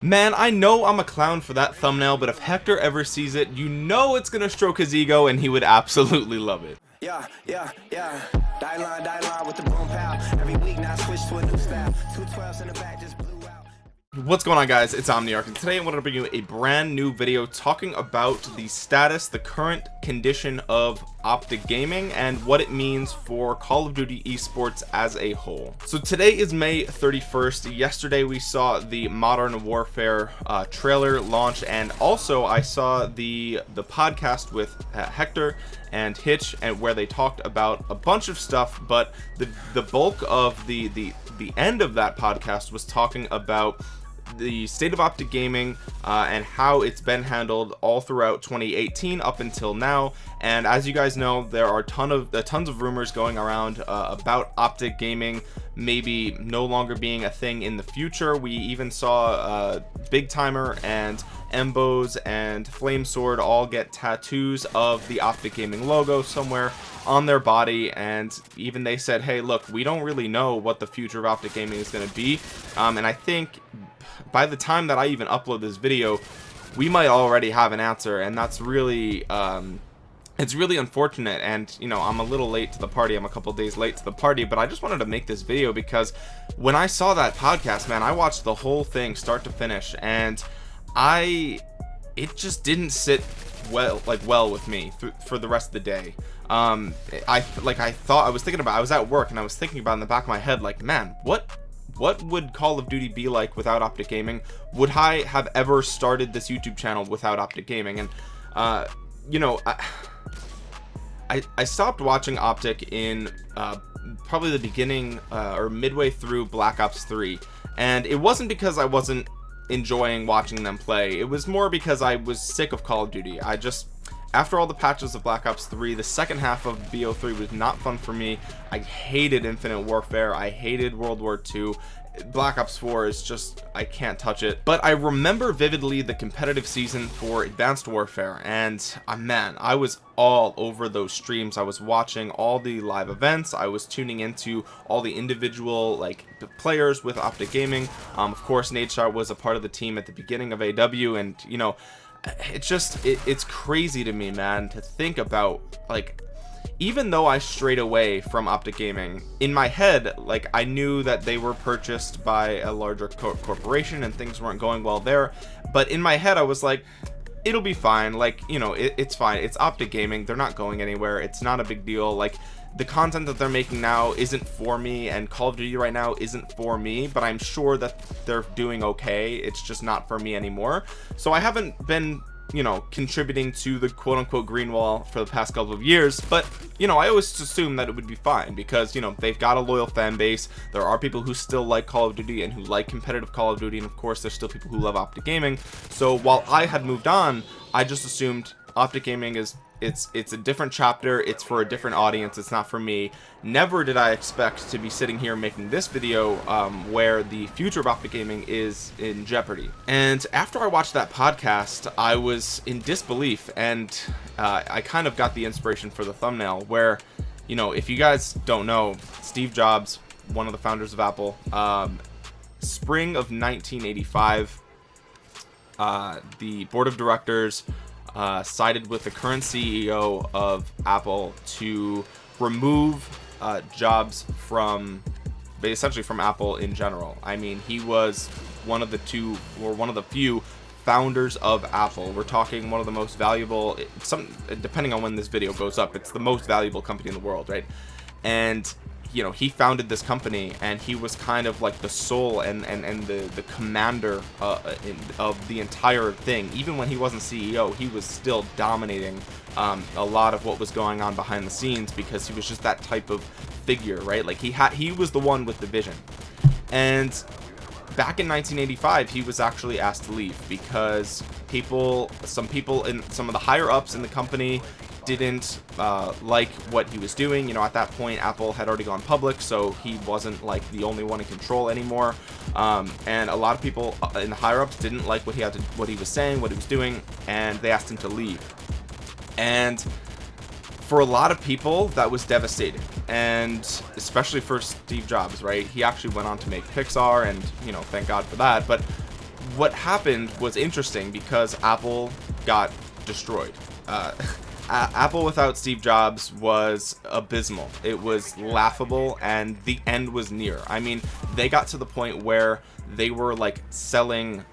Man, I know I'm a clown for that thumbnail, but if Hector ever sees it, you know it's gonna stroke his ego and he would absolutely love it. Yeah, yeah, yeah. Die line, die line with the boom pow. Every week now switch to a new style. Two twelves in the back just blew out. What's going on guys, it's Omniarch and today I wanted to bring you a brand new video talking about the status, the current condition of Optic Gaming and what it means for Call of Duty esports as a whole. So today is May 31st. Yesterday we saw the Modern Warfare uh, trailer launch and also I saw the the podcast with uh, Hector and Hitch and where they talked about a bunch of stuff but the the bulk of the the the end of that podcast was talking about the state of optic gaming uh, and how it's been handled all throughout 2018 up until now. And as you guys know there are ton of uh, tons of rumors going around uh, about optic gaming maybe no longer being a thing in the future. We even saw uh, BigTymeR and MBoZe and FlameSword all get tattoos of the optic gaming logo somewhere on their body and even they said hey look we don't really know what the future of optic gaming is going to be. Um, and i think by the time that I even upload this video we might already have an answer and that's really um, it's really unfortunate and you know I'm a little late to the party. I'm a couple days late to the party but I just wanted to make this video because when I saw that podcast man I watched the whole thing start to finish and I it just didn't sit well like well with me for the rest of the day. Um I like I thought I was thinking about I was at work and I was thinking about in the back of my head like man what what would Call of Duty be like without Optic Gaming? Would I have ever started this YouTube channel without Optic Gaming? And uh you know I I, I stopped watching Optic in uh, probably the beginning uh, or midway through Black Ops 3 and it wasn't because I wasn't enjoying watching them play. It was more because I was sick of Call of Duty. I just after all the patches of Black Ops 3 the second half of BO3 was not fun for me. I hated Infinite Warfare. I hated World War II Black Ops 4 is just I can't touch it. But I remember vividly the competitive season for Advanced Warfare and uh, man I was all over those streams. I was watching all the live events. I was tuning into all the individual like players with Optic Gaming. Um, of course Nadeshot was a part of the team at the beginning of AW and you know it's just it, it's crazy to me man to think about like even though I strayed away from Optic Gaming in my head like I knew that they were purchased by a larger co corporation and things weren't going well there. But in my head I was like it'll be fine. Like you know it, it's fine. It's Optic Gaming. They're not going anywhere. It's not a big deal. Like the content that they're making now isn't for me and Call of Duty right now isn't for me but I'm sure that they're doing okay. It's just not for me anymore. So I haven't been you know contributing to the quote-unquote green wall for the past couple of years but you know I always assume that it would be fine because you know they've got a loyal fan base. There are people who still like Call of Duty and who like competitive Call of Duty and of course there's still people who love Optic Gaming. So while I had moved on I just assumed Optic Gaming is it's it's a different chapter. It's for a different audience. It's not for me. Never did I expect to be sitting here making this video um, where the future of Optic Gaming is in jeopardy. And after I watched that podcast I was in disbelief and uh, I kind of got the inspiration for the thumbnail where you know if you guys don't know Steve Jobs one of the founders of Apple um, spring of 1985 uh, the board of directors uh, sided with the current CEO of Apple to remove uh, Jobs from essentially from Apple in general. I mean, he was one of the two or one of the few founders of Apple. We're talking one of the most valuable, some depending on when this video goes up, it's the most valuable company in the world, right? And you know he founded this company and he was kind of like the soul and and, and the the commander uh, in, of the entire thing. Even when he wasn't CEO he was still dominating um, a lot of what was going on behind the scenes because he was just that type of figure right? Like he had he was the one with the vision. And back in 1985 he was actually asked to leave because people some people in some of the higher ups in the company didn't uh, like what he was doing. You know at that point Apple had already gone public so he wasn't like the only one in control anymore. Um, and a lot of people uh, in the higher ups didn't like what he had to what he was saying what he was doing and they asked him to leave. And for a lot of people that was devastating. And especially for Steve Jobs right? He actually went on to make Pixar and you know thank God for that. But what happened was interesting because Apple got destroyed. Uh, Apple without Steve Jobs was abysmal. It was laughable and the end was near. I mean they got to the point where they were like selling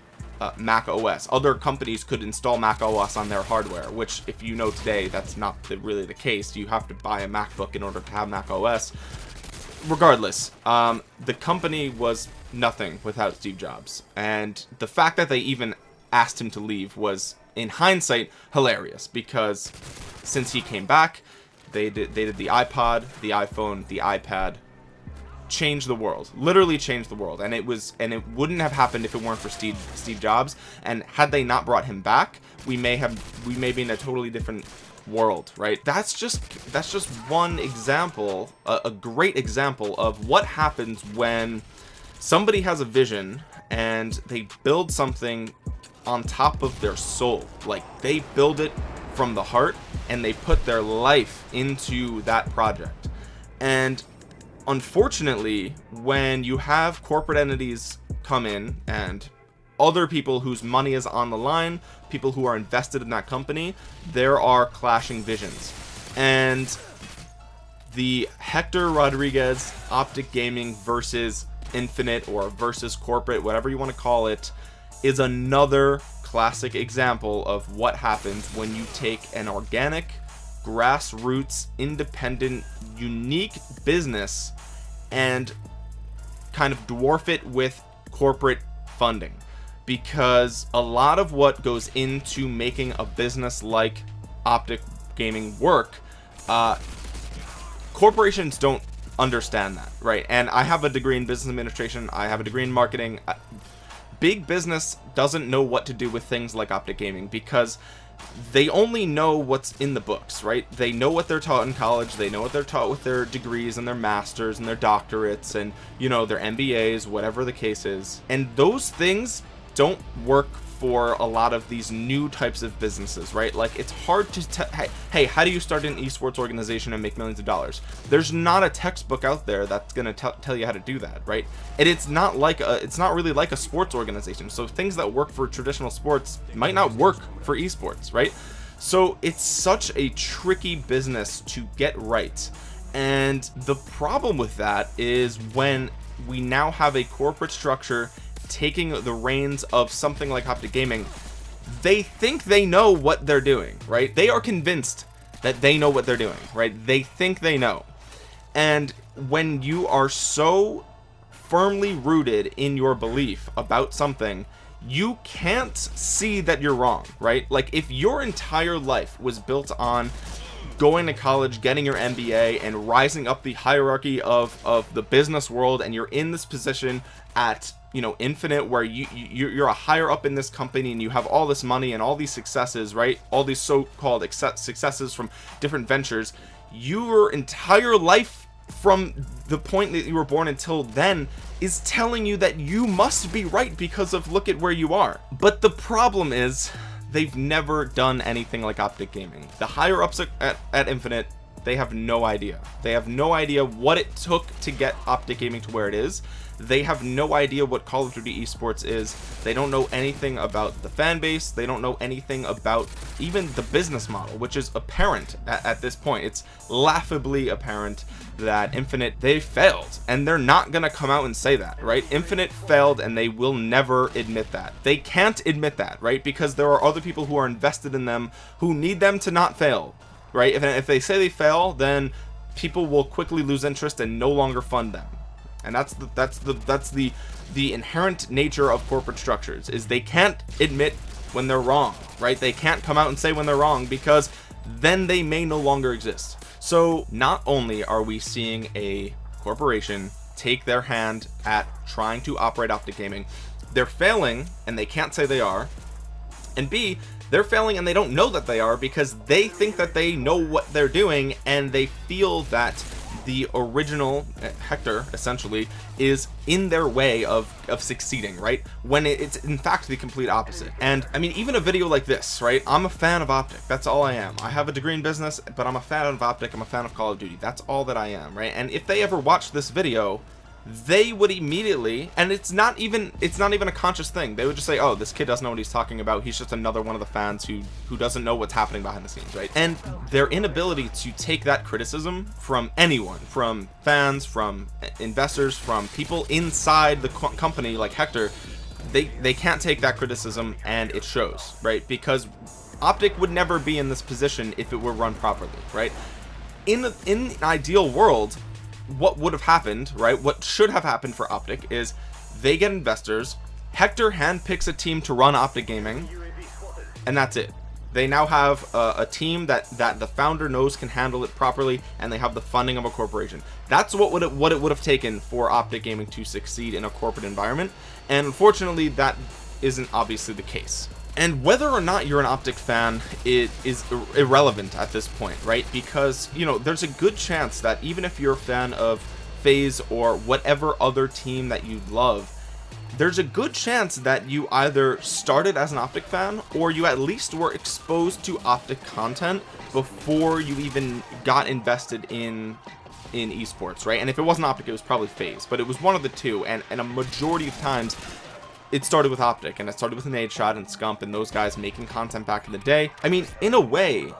uh, Mac OS other companies could install Mac OS on their hardware which if you know today that's not the, really the case. You have to buy a MacBook in order to have Mac OS regardless um, the company was nothing without Steve Jobs. And the fact that they even asked him to leave was in hindsight hilarious because since he came back they did they did the iPod the iPhone the iPad changed the world literally changed the world. And it was and it wouldn't have happened if it weren't for Steve Steve Jobs. And had they not brought him back we may have we may be in a totally different world right? That's just that's just one example a, a great example of what happens when somebody has a vision and they build something on top of their soul. Like they build it from the heart and they put their life into that project. And unfortunately when you have corporate entities come in and other people whose money is on the line people who are invested in that company there are clashing visions. And the Hector Rodriguez optic gaming versus infinite or versus corporate whatever you want to call it is another classic example of what happens when you take an organic grassroots independent unique business and kind of dwarf it with corporate funding. Because a lot of what goes into making a business like optic gaming work uh, corporations don't understand that right? And I have a degree in business administration I have a degree in marketing big business doesn't know what to do with things like optic gaming because they only know what's in the books right? They know what they're taught in college they know what they're taught with their degrees and their masters and their doctorates and you know their MBAs whatever the case is. And those things don't work for a lot of these new types of businesses right? Like it's hard to hey, hey how do you start an esports organization and make millions of dollars? There's not a textbook out there that's gonna tell you how to do that right? And it's not like a it's not really like a sports organization. So things that work for traditional sports might not work for esports right? So it's such a tricky business to get right. And the problem with that is when we now have a corporate structure taking the reins of something like Optic Gaming they think they know what they're doing right? They are convinced that they know what they're doing right? They think they know. And when you are so firmly rooted in your belief about something you can't see that you're wrong right? Like if your entire life was built on going to college getting your MBA and rising up the hierarchy of of the business world and you're in this position at you know infinite where you, you you're a higher up in this company and you have all this money and all these successes right? All these so-called successes from different ventures. Your entire life from the point that you were born until then is telling you that you must be right because of look at where you are. But the problem is they've never done anything like optic gaming. The higher ups at, at infinite they have no idea. They have no idea what it took to get optic gaming to where it is they have no idea what Call of Duty esports is. They don't know anything about the fan base. They don't know anything about even the business model which is apparent at, at this point. It's laughably apparent that infinite they failed. And they're not gonna come out and say that right? Infinite failed and they will never admit that. They can't admit that right? Because there are other people who are invested in them who need them to not fail right? If, if they say they fail then people will quickly lose interest and no longer fund them and that's the that's the that's the the inherent nature of corporate structures is they can't admit when they're wrong right? They can't come out and say when they're wrong because then they may no longer exist. So not only are we seeing a corporation take their hand at trying to operate optic gaming they're failing and they can't say they are and b they're failing and they don't know that they are because they think that they know what they're doing and they feel that the original uh, Hector essentially is in their way of of succeeding right? When it's in fact the complete opposite. And I mean even a video like this right? I'm a fan of optic. That's all I am. I have a degree in business but I'm a fan of optic. I'm a fan of Call of Duty. That's all that I am right? And if they ever watch this video they would immediately and it's not even it's not even a conscious thing. They would just say oh this kid doesn't know what he's talking about. He's just another one of the fans who who doesn't know what's happening behind the scenes right? And their inability to take that criticism from anyone from fans from investors from people inside the co company like Hector they they can't take that criticism and it shows right? Because optic would never be in this position if it were run properly right? In in an ideal world what would have happened right what should have happened for optic is they get investors hector handpicks a team to run optic gaming and that's it. They now have a, a, team that that the founder knows can handle it properly and they have the funding of a corporation. That's what would it what it would have taken for optic gaming to succeed in a corporate environment and unfortunately that isn't obviously the case and whether or not you're an optic fan it is irrelevant at this point right? Because you know there's a good chance that even if you're a fan of FaZe or whatever other team that you love there's a good chance that you either started as an optic fan or you at least were exposed to optic content before you even got invested in in esports right? And if it wasn't optic it was probably FaZe but it was one of the two. And and a majority of times it started with optic and it started with Nadeshot and scump and those guys making content back in the day. I mean in a way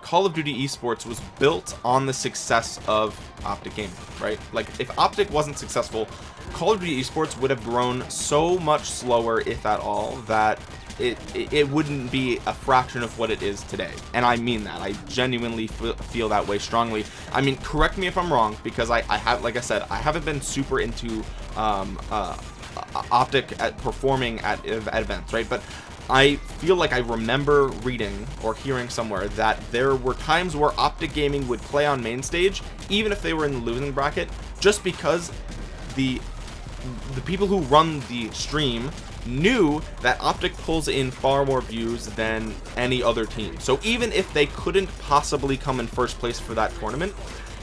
call of duty esports was built on the success of optic gaming right? Like if optic wasn't successful call of duty esports would have grown so much slower if at all that it, it, it wouldn't be a fraction of what it is today. And i mean that. I genuinely feel that way strongly. I mean correct me if i'm wrong because i i have like i said i haven't been super into um uh Uh, optic at performing at, at events right? But I feel like I remember reading or hearing somewhere that there were times where Optic Gaming would play on main stage even if they were in the losing bracket just because the the people who run the stream knew that Optic pulls in far more views than any other team. So even if they couldn't possibly come in first place for that tournament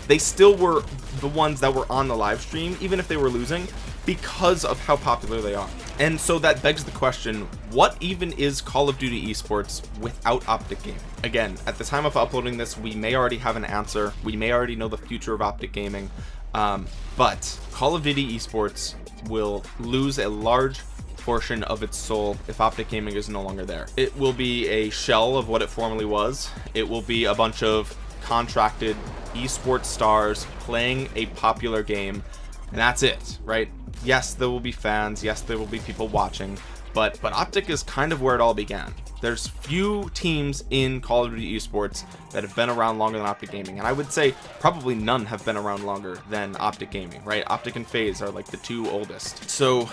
they still were the ones that were on the live stream even if they were losing because of how popular they are. And so that begs the question what even is call of duty esports without optic gaming? Again at the time of uploading this we may already have an answer. We may already know the future of optic gaming. Um, but call of duty esports will lose a large portion of its soul if optic gaming is no longer there. It will be a shell of what it formerly was. It will be a bunch of contracted esports stars playing a popular game and that's it right? Yes there will be fans. Yes there will be people watching. But but optic is kind of where it all began. There's few teams in call of duty esports that have been around longer than optic gaming. And i would say probably none have been around longer than optic gaming right? Optic and FaZe are like the two oldest. So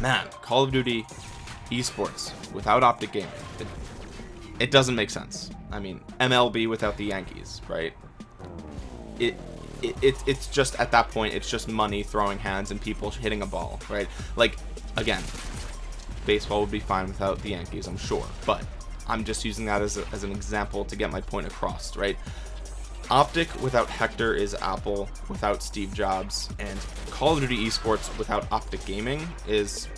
man call of duty esports without optic gaming it, it doesn't make sense. I mean mlb without the yankees right? It it, it, it's just at that point it's just money throwing hands and people hitting a ball right? Like again baseball would be fine without the Yankees I'm sure but I'm just using that as, a, as an example to get my point across right? Optic without Hector is Apple without Steve Jobs and Call of Duty esports without Optic Gaming is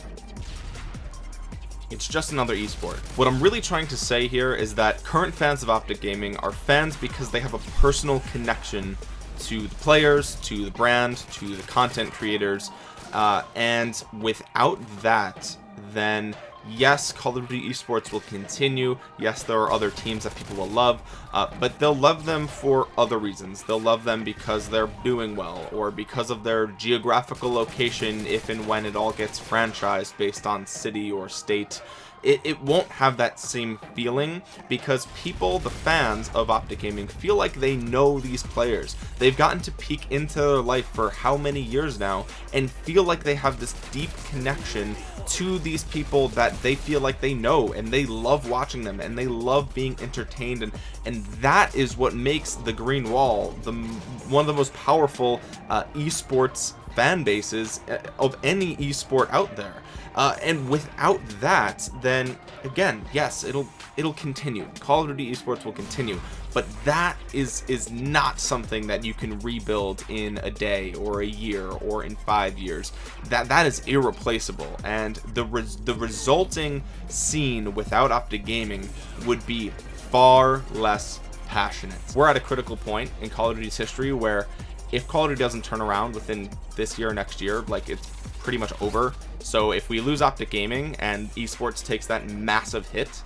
it's just another esport. What I'm really trying to say here is that current fans of Optic Gaming are fans because they have a personal connection to the players to the brand to the content creators. Uh, and without that then yes call of duty esports will continue. Yes there are other teams that people will love uh, but they'll love them for other reasons. They'll love them because they're doing well or because of their geographical location if and when it all gets franchised based on city or state it, it won't have that same feeling because people the fans of optic gaming feel like they know these players. They've gotten to peek into their life for how many years now and feel like they have this deep connection to these people that they feel like they know and they love watching them and they love being entertained. And and that is what makes the green wall the one of the most powerful uh, esports fan bases uh, of any esport out there uh, and without that then again yes it'll it'll continue. Call of duty esports will continue. But that is is not something that you can rebuild in a day or a year or in five years. That that is irreplaceable. And the res the resulting scene without optic gaming would be far less passionate. We're at a critical point in call of duty's history where if Call of Duty doesn't turn around within this year or next year like it's pretty much over so if we lose Optic Gaming and esports takes that massive hit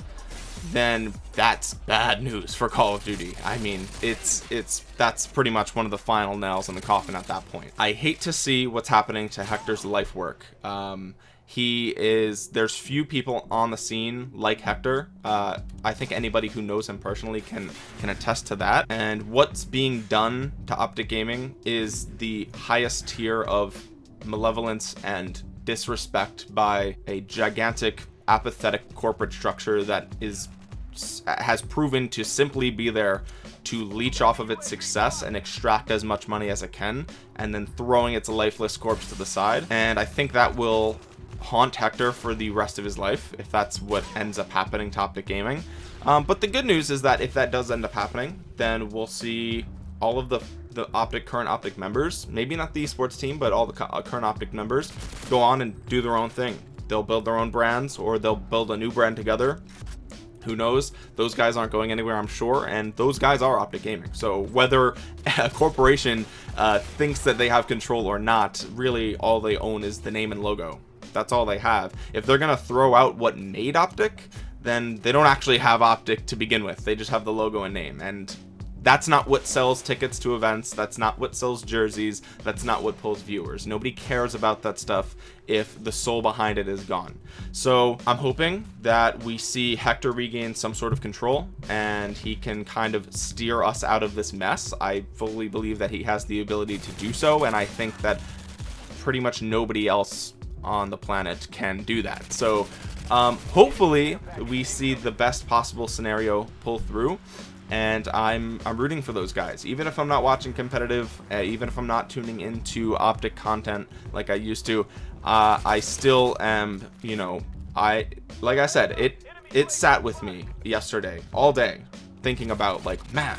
then that's bad news for Call of Duty. I mean, it's it's that's pretty much one of the final nails in the coffin at that point. I hate to see what's happening to Hector's life work. Um, he is there's few people on the scene like Hector. Uh, I think anybody who knows him personally can can attest to that. And what's being done to Optic Gaming is the highest tier of malevolence and disrespect by a gigantic apathetic corporate structure that is has proven to simply be there to leech off of its success and extract as much money as it can and then throwing its lifeless corpse to the side and I think that will haunt Hector for the rest of his life if that's what ends up happening to Optic Gaming. Um, but the good news is that if that does end up happening then we'll see all of the the optic current optic members maybe not the esports team but all the uh, current optic members go on and do their own thing. They'll build their own brands or they'll build a new brand together. Who knows? Those guys aren't going anywhere i'm sure and those guys are optic gaming. So whether a corporation uh, thinks that they have control or not really all they own is the name and logo that's all they have. If they're gonna throw out what made optic then they don't actually have optic to begin with. They just have the logo and name. And that's not what sells tickets to events. That's not what sells jerseys. That's not what pulls viewers. Nobody cares about that stuff if the soul behind it is gone. So i'm hoping that we see hector regain some sort of control and he can kind of steer us out of this mess. I fully believe that he has the ability to do so and i think that pretty much nobody else on the planet can do that. So um, hopefully we see the best possible scenario pull through and I'm I'm rooting for those guys. Even if I'm not watching competitive uh, even if I'm not tuning into optic content like I used to uh, I still am you know I like I said it it sat with me yesterday all day thinking about like man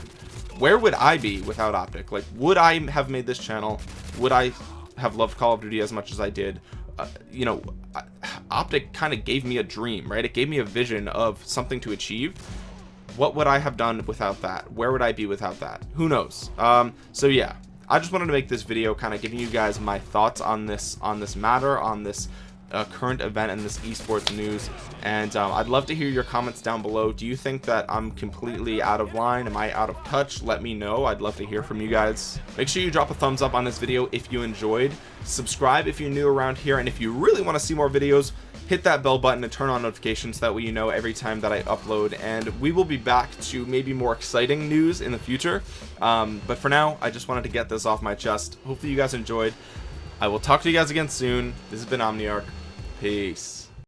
where would I be without optic? Like would I have made this channel? Would I have loved Call of Duty as much as I did uh, you know optic kind of gave me a dream right? It gave me a vision of something to achieve. What would I have done without that? Where would I be without that? Who knows? Um so yeah. I just wanted to make this video kind of giving you guys my thoughts on this on this matter on this uh, current event in this esports news and um, I'd love to hear your comments down below. Do you think that I'm completely out of line? Am I out of touch? Let me know. I'd love to hear from you guys. Make sure you drop a thumbs up on this video if you enjoyed. Subscribe if you're new around here and if you really want to see more videos hit that bell button and turn on notifications so that way you know every time that I upload and we will be back to maybe more exciting news in the future. Um, but for now I just wanted to get this off my chest. Hopefully you guys enjoyed. I will talk to you guys again soon. This has been Omniarch peace